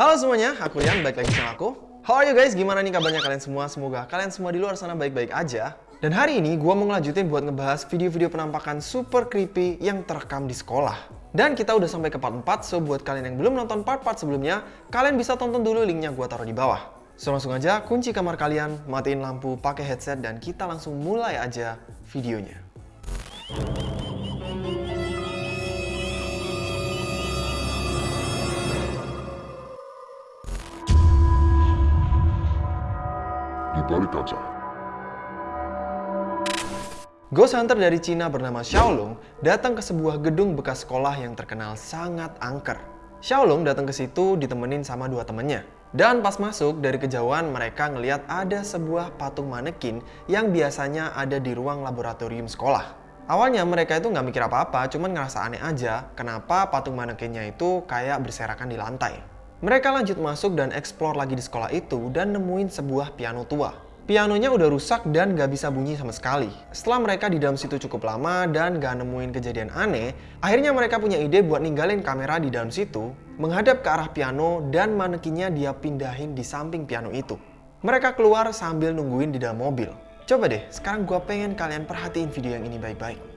Halo semuanya, aku Rian, balik lagi channel aku. How are you guys? Gimana nih kabarnya kalian semua? Semoga kalian semua di luar sana baik-baik aja. Dan hari ini gue mau ngelanjutin buat ngebahas video-video penampakan super creepy yang terekam di sekolah. Dan kita udah sampai ke part 4, so buat kalian yang belum nonton part-part sebelumnya, kalian bisa tonton dulu linknya gue taruh di bawah. So langsung aja kunci kamar kalian, matiin lampu, pakai headset, dan kita langsung mulai aja videonya. Balik kaca. Ghost Hunter dari Cina bernama Xiaolong datang ke sebuah gedung bekas sekolah yang terkenal sangat angker. Xiaolong datang ke situ ditemenin sama dua temennya. Dan pas masuk dari kejauhan mereka ngeliat ada sebuah patung manekin yang biasanya ada di ruang laboratorium sekolah. Awalnya mereka itu nggak mikir apa-apa, cuman ngerasa aneh aja kenapa patung manekinnya itu kayak berserakan di lantai. Mereka lanjut masuk dan explore lagi di sekolah itu dan nemuin sebuah piano tua. Pianonya udah rusak dan gak bisa bunyi sama sekali. Setelah mereka di dalam situ cukup lama dan gak nemuin kejadian aneh, akhirnya mereka punya ide buat ninggalin kamera di dalam situ, menghadap ke arah piano dan manekinnya dia pindahin di samping piano itu. Mereka keluar sambil nungguin di dalam mobil. Coba deh, sekarang gue pengen kalian perhatiin video yang ini baik-baik.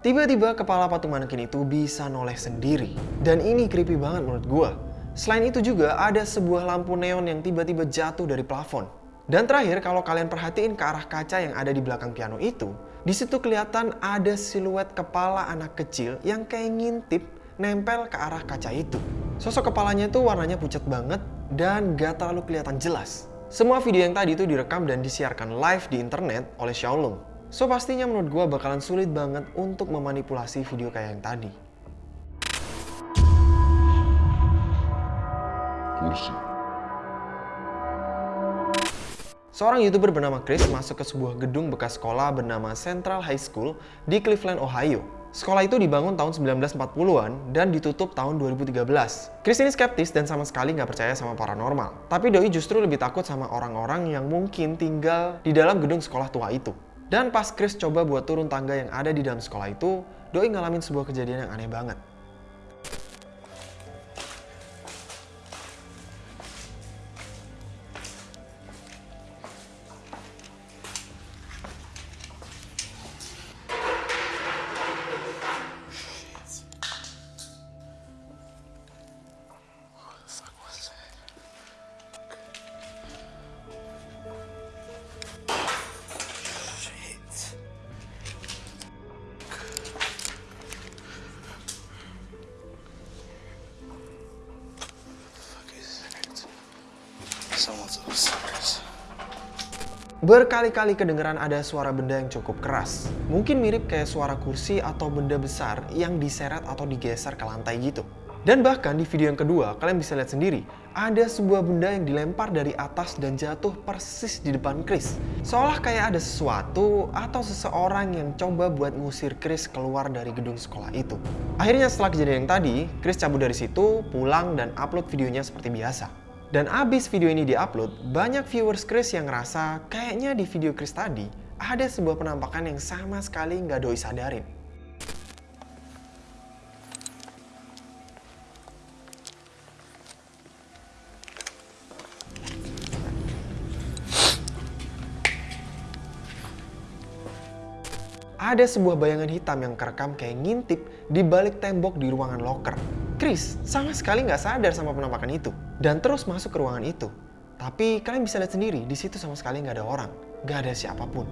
Tiba-tiba kepala patung manekin itu bisa noleh sendiri. Dan ini creepy banget menurut gua. Selain itu juga ada sebuah lampu neon yang tiba-tiba jatuh dari plafon. Dan terakhir kalau kalian perhatiin ke arah kaca yang ada di belakang piano itu, di situ kelihatan ada siluet kepala anak kecil yang kayak ngintip nempel ke arah kaca itu. Sosok kepalanya itu warnanya pucat banget dan gak terlalu kelihatan jelas. Semua video yang tadi itu direkam dan disiarkan live di internet oleh Xiaolong. So pastinya menurut gue bakalan sulit banget untuk memanipulasi video kayak yang tadi. Kursi. Seorang YouTuber bernama Chris masuk ke sebuah gedung bekas sekolah bernama Central High School di Cleveland, Ohio. Sekolah itu dibangun tahun 1940-an dan ditutup tahun 2013. Chris ini skeptis dan sama sekali nggak percaya sama paranormal. Tapi Doi justru lebih takut sama orang-orang yang mungkin tinggal di dalam gedung sekolah tua itu. Dan pas Chris coba buat turun tangga yang ada di dalam sekolah itu, Doi ngalamin sebuah kejadian yang aneh banget. Berkali-kali kedengeran ada suara benda yang cukup keras. Mungkin mirip kayak suara kursi atau benda besar yang diseret atau digeser ke lantai gitu. Dan bahkan di video yang kedua, kalian bisa lihat sendiri, ada sebuah benda yang dilempar dari atas dan jatuh persis di depan Chris. Seolah kayak ada sesuatu atau seseorang yang coba buat ngusir Chris keluar dari gedung sekolah itu. Akhirnya setelah kejadian yang tadi, Chris cabut dari situ, pulang dan upload videonya seperti biasa. Dan abis video ini diupload, banyak viewers Chris yang ngerasa kayaknya di video Chris tadi ada sebuah penampakan yang sama sekali nggak doi sadarin. ada sebuah bayangan hitam yang kerekam kayak ngintip di balik tembok di ruangan locker. Chris sama sekali nggak sadar sama penampakan itu dan terus masuk ke ruangan itu. Tapi kalian bisa lihat sendiri, di situ sama sekali nggak ada orang, nggak ada siapa pun.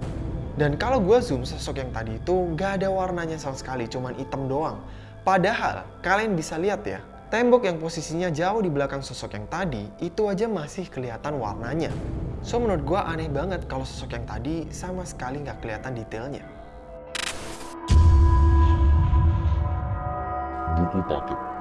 Dan kalau gue zoom sosok yang tadi itu nggak ada warnanya sama sekali, cuman hitam doang. Padahal kalian bisa lihat ya, tembok yang posisinya jauh di belakang sosok yang tadi itu aja masih kelihatan warnanya. So menurut gue aneh banget kalau sosok yang tadi sama sekali nggak kelihatan detailnya. Buku paket.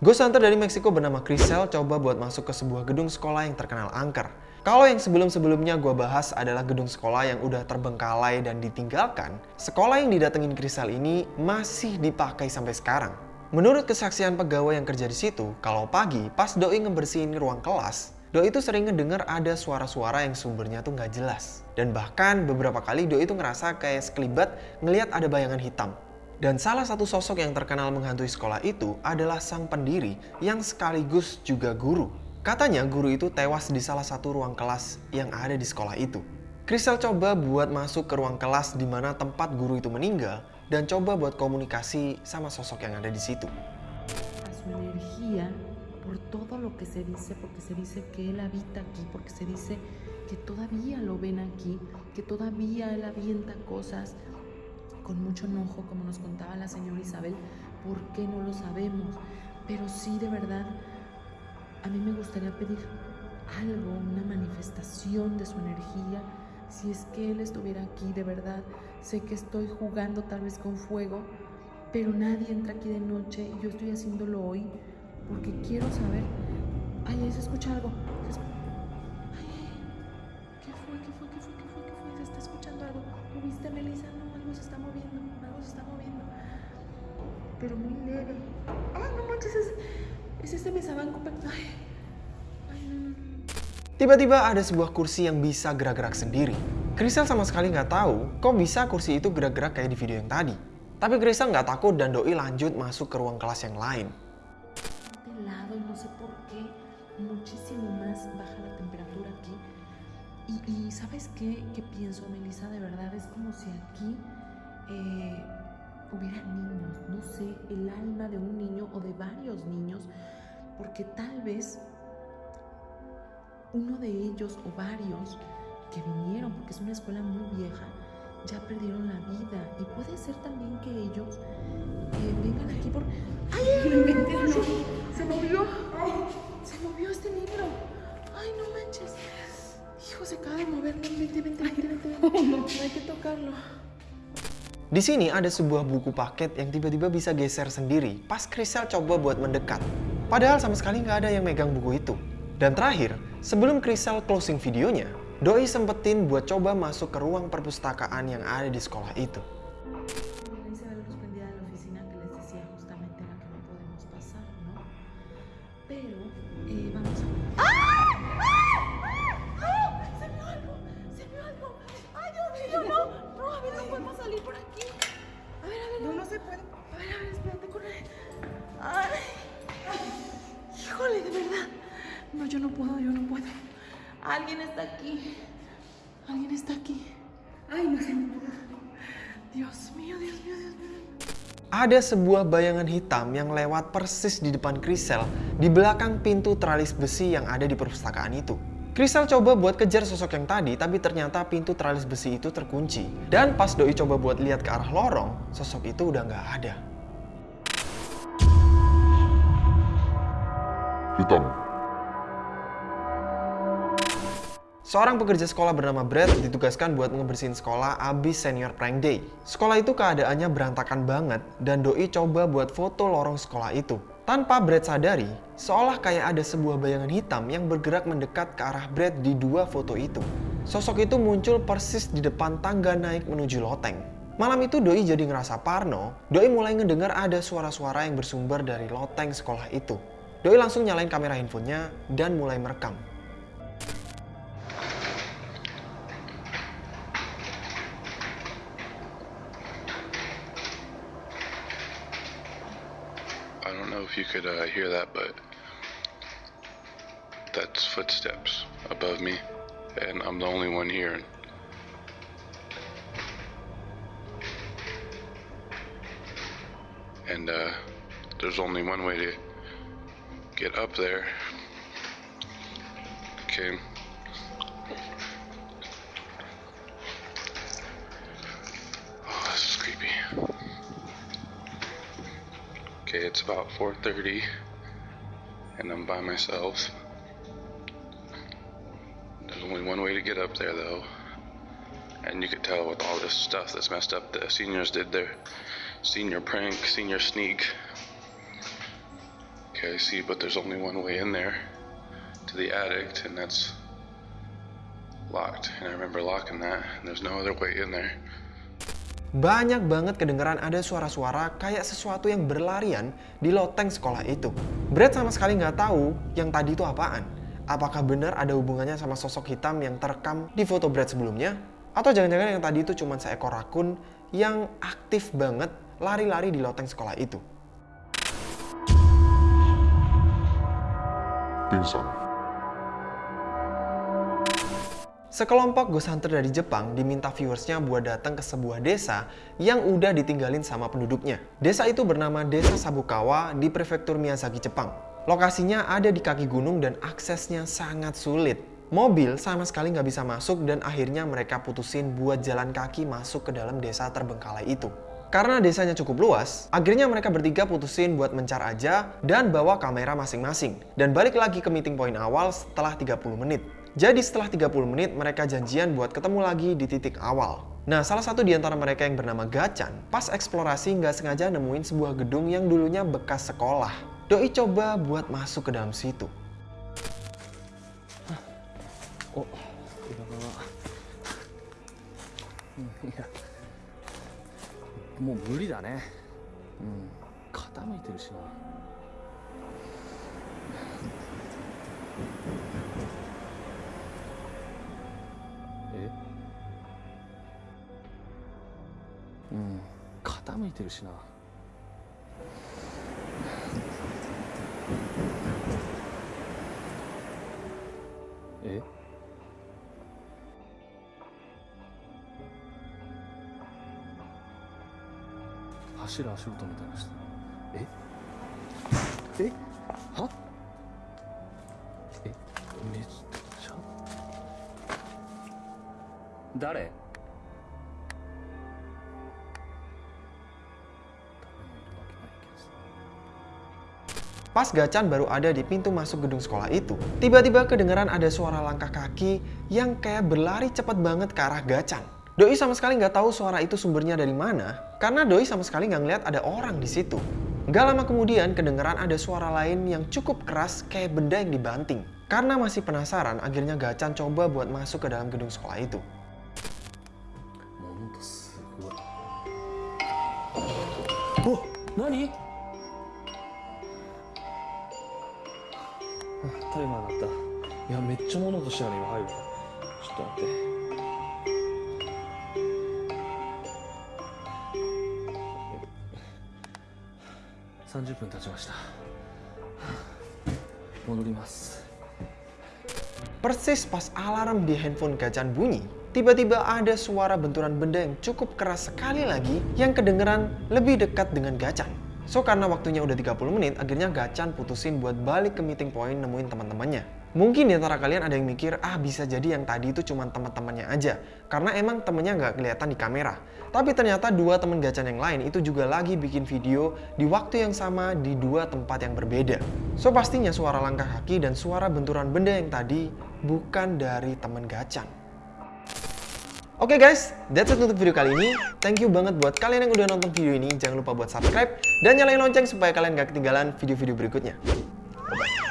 Ghost Hunter dari Meksiko bernama Crisel coba buat masuk ke sebuah gedung sekolah yang terkenal angker. Kalau yang sebelum-sebelumnya gue bahas adalah gedung sekolah yang udah terbengkalai dan ditinggalkan, sekolah yang didatengin Crisel ini masih dipakai sampai sekarang. Menurut kesaksian pegawai yang kerja di situ, kalau pagi pas Doi ngebersihin ruang kelas, Doi itu sering ngedenger ada suara-suara yang sumbernya tuh nggak jelas. Dan bahkan beberapa kali Doi itu ngerasa kayak sekelibat ngeliat ada bayangan hitam. Dan salah satu sosok yang terkenal menghantui sekolah itu adalah sang pendiri yang sekaligus juga guru. Katanya guru itu tewas di salah satu ruang kelas yang ada di sekolah itu. Crystal coba buat masuk ke ruang kelas di mana tempat guru itu meninggal dan coba buat komunikasi sama sosok yang ada di situ. por con mucho enojo, como nos contaba la señora Isabel, ¿por qué no lo sabemos? Pero sí, de verdad, a mí me gustaría pedir algo, una manifestación de su energía. Si es que él estuviera aquí, de verdad, sé que estoy jugando tal vez con fuego, pero nadie entra aquí de noche y yo estoy haciéndolo hoy porque quiero saber. Ay, ahí se escucha algo. Algo se está moviendo. Algo se está moviendo. Pero muy leve. Ay, no manches, es, es este mesabanco. Ay, ay, no, no, no. Tiba-tiba ada sebuah kursi yang bisa gerak-gerak sendiri. Crystal sama sekali nggak tahu kok bisa kursi itu gerak-gerak kayak di video yang tadi. Tapi Crystal nggak takut dan Doi lanjut masuk ke ruang kelas yang lain. de lado y no sé por qué muchísimo más baja la temperatura aquí. Y, y ¿sabes qué? ¿Qué pienso, Melissa? De verdad es como si aquí eh, hubiera niños, no sé, el alma de un niño o de varios niños, porque tal vez uno de ellos o varios que vinieron, porque es una escuela muy vieja, ya perdieron la vida. Y puede ser también que ellos eh, vengan aquí por... ¡Ay! Se movió. Se movió este libro. ¡Ay, no manches! Hijo, se acaba de mover. No, vente, vente, vente, vente. vente. No hay que tocarlo. Di sini ada sebuah buku paket yang tiba-tiba bisa geser sendiri pas Crystal coba buat mendekat. Padahal sama sekali nggak ada yang megang buku itu. Dan terakhir, sebelum Crystal closing videonya, Doi sempetin buat coba masuk ke ruang perpustakaan yang ada di sekolah itu. Yo no puedo, yo no puedo. Alguien está aquí. Alguien está aquí. Ay, no sé. Dios mío, Dios mío, Dios mío. Ada sebuah bayangan hitam yang lewat persis di depan Crystal di belakang pintu tralis besi yang ada di perpustakaan itu. Crystal coba buat kejar sosok yang tadi, tapi ternyata pintu tralis besi itu terkunci. Dan pas Doi coba buat lihat ke arah lorong, sosok itu udah nggak ada. Hitam. Seorang pekerja sekolah bernama Brad ditugaskan buat ngebersihin sekolah abis senior prank day. Sekolah itu keadaannya berantakan banget dan Doi coba buat foto lorong sekolah itu. Tanpa Brad sadari, seolah kayak ada sebuah bayangan hitam yang bergerak mendekat ke arah Brad di dua foto itu. Sosok itu muncul persis di depan tangga naik menuju loteng. Malam itu Doi jadi ngerasa parno, Doi mulai ngedengar ada suara-suara yang bersumber dari loteng sekolah itu. Doi langsung nyalain kamera handphonenya dan mulai merekam. if you could uh, hear that, but that's footsteps above me, and I'm the only one here. And uh, there's only one way to get up there. Okay. Okay, it's about 4:30, and I'm by myself. There's only one way to get up there, though. And you could tell with all this stuff that's messed up, the seniors did their senior prank, senior sneak. Okay, I see, but there's only one way in there to the attic, and that's locked. And I remember locking that, and there's no other way in there. Banyak banget kedengeran ada suara-suara kayak sesuatu yang berlarian di loteng sekolah itu. Brad sama sekali nggak tahu yang tadi itu apaan. Apakah benar ada hubungannya sama sosok hitam yang terekam di foto Brad sebelumnya? Atau jangan-jangan yang tadi itu cuma seekor rakun yang aktif banget lari-lari di loteng sekolah itu? Sekelompok ghost hunter dari Jepang diminta viewersnya buat datang ke sebuah desa yang udah ditinggalin sama penduduknya. Desa itu bernama Desa Sabukawa di prefektur Miyazaki, Jepang. Lokasinya ada di kaki gunung dan aksesnya sangat sulit. Mobil sama sekali nggak bisa masuk dan akhirnya mereka putusin buat jalan kaki masuk ke dalam desa terbengkalai itu. Karena desanya cukup luas, akhirnya mereka bertiga putusin buat mencar aja dan bawa kamera masing-masing. Dan balik lagi ke meeting point awal setelah 30 menit. Jadi setelah 30 menit mereka janjian buat ketemu lagi di titik awal. Nah, salah satu di antara mereka yang bernama Gacan, pas eksplorasi nggak sengaja nemuin sebuah gedung yang dulunya bekas sekolah. Doi coba buat masuk ke dalam situ. Oh, udah iya. Mau beli dah nih. Hmm, kata itu sih. いてるしな。え？走る足音みたいなしてえ？え？は？え？めっちゃ？誰？Pas Gacan baru ada di pintu masuk gedung sekolah itu, tiba-tiba kedengeran ada suara langkah kaki yang kayak berlari cepat banget ke arah Gacan. Doi sama sekali nggak tahu suara itu sumbernya dari mana, karena Doi sama sekali nggak ngeliat ada orang di situ. Gak lama kemudian kedengeran ada suara lain yang cukup keras kayak benda yang dibanting. Karena masih penasaran, akhirnya Gacan coba buat masuk ke dalam gedung sekolah itu. ものタイマー鳴ったいやめっちゃ物音したよね今入るちょっと待って30分経ちました戻ります Persis pas alarm di handphone Gacan bunyi, tiba-tiba ada suara benturan benda yang cukup keras sekali lagi yang kedengeran lebih dekat dengan Gacan. So karena waktunya udah 30 menit, akhirnya Gacan putusin buat balik ke meeting point nemuin teman-temannya. Mungkin di antara kalian ada yang mikir, ah bisa jadi yang tadi itu cuma teman-temannya aja. Karena emang temennya nggak kelihatan di kamera. Tapi ternyata dua teman Gacan yang lain itu juga lagi bikin video di waktu yang sama di dua tempat yang berbeda. So pastinya suara langkah kaki dan suara benturan benda yang tadi bukan dari teman Gacan. Oke guys, that's it untuk video kali ini. Thank you banget buat kalian yang udah nonton video ini. Jangan lupa buat subscribe dan nyalain lonceng supaya kalian gak ketinggalan video-video berikutnya. Bye-bye.